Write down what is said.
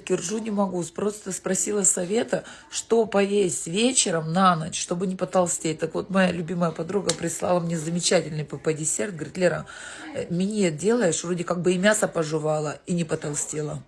таки ржу не могу. Просто спросила совета, что поесть вечером на ночь, чтобы не потолстеть. Так вот, моя любимая подруга прислала мне замечательный ПП-десерт. Говорит, Лера, э, делаешь, вроде как бы и мясо пожевала, и не потолстела.